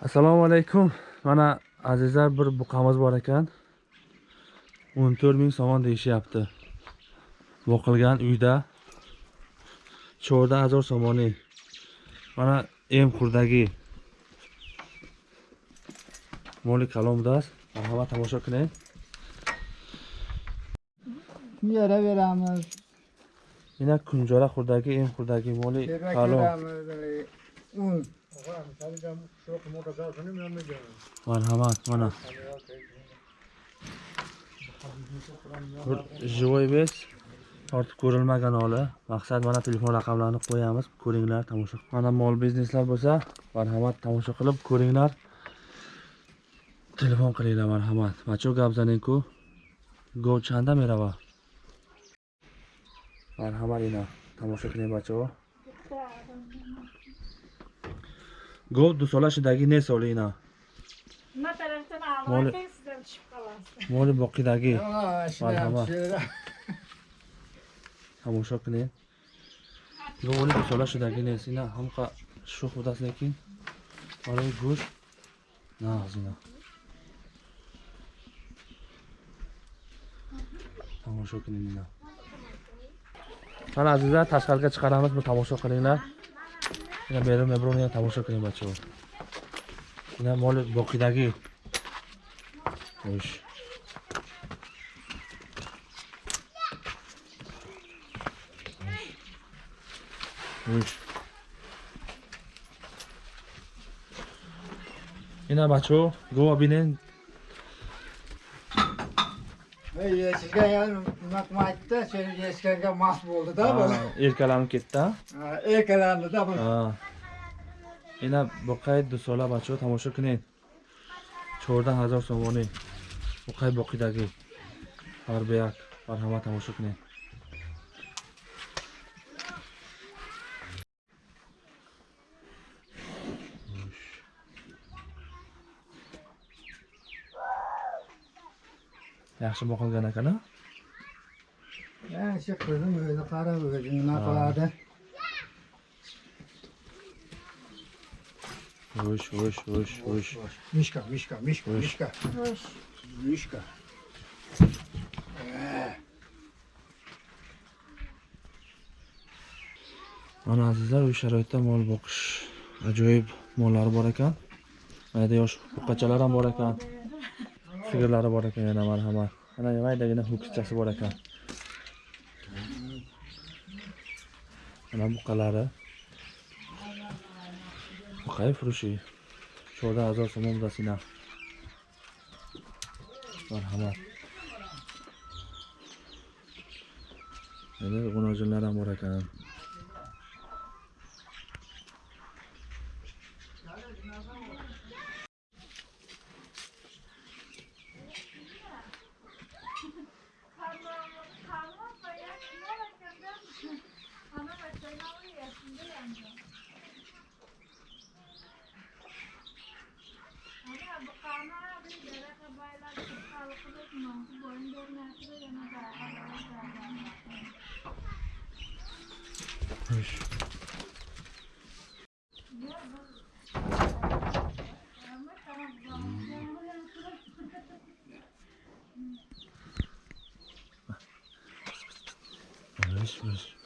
assalomu alaykum. Mana azizlar bir buqamiz bor ekan. O'n to'rt ming somon deyishyapti. Boqilgan uyda. Chorda hazor somoni mana em qurdagi. Moli kalomdas. Marhamat tomosha qiling. Yere veramiz. yana kunjora qurdagi em qurdagi moli kalom. Un. Marhamat mana bir живой вес tortib ko'rilmagan holi maqsad mana telefon raqamlarini qo'yamiz ko'ringlar tomosha mana mol bizneslar bo'lsa marhamat tomosha qilib ko'ringlar telefon qilinglar marhamat macho gabzanenku go chanda merava marhamat ina tomosha qiling bacho گفت دو ساله شدگی نیست سالی اینا مال مال باقی دگی هموشا کنه گفت ولی دو ساله شدگی نیست اینا همقا شو خود است لیکن برای گوش نه از اینا тамошо кунед ина. Ман азиза ташқарига чиқарамиз бу тамошо қилингlar ина берун меброн ина тамошо кунем бачаҳо ина моли боқидагӣ ош ина бачаҳо гова бинен ешикке nimatni aytdi sen eshikkaga mast bo'ldida erkalanib ketdida erkalandida ина боқаи дусола бачаҳо тамошо кунед чордаҳ ҳазор сомонӣ боқаи боқидагӣ барбияк бар ҳама тамошо кунед yaxshi boqilgan ekan a kızım öyle kara öyle ne Ha. kaladı. Vush, vush, vush, vush. Mişka, Hoş. mişka. Xo'sh. Mişka. Mana azizlar, uy sharoitda mol boqish ajoyib mollari bor ekan. Mayda yosh buqachalar ham bor ekan. Sigirlari bor ekan yana marhamat. Mana maydagina ho'kizchasi bor ekan. Mana buqalari. Buqay furushi. Shoda azor somon dasina. Marhamat. endi g'unojinlar ham bor ekan. Hoş. Hoş, hoş.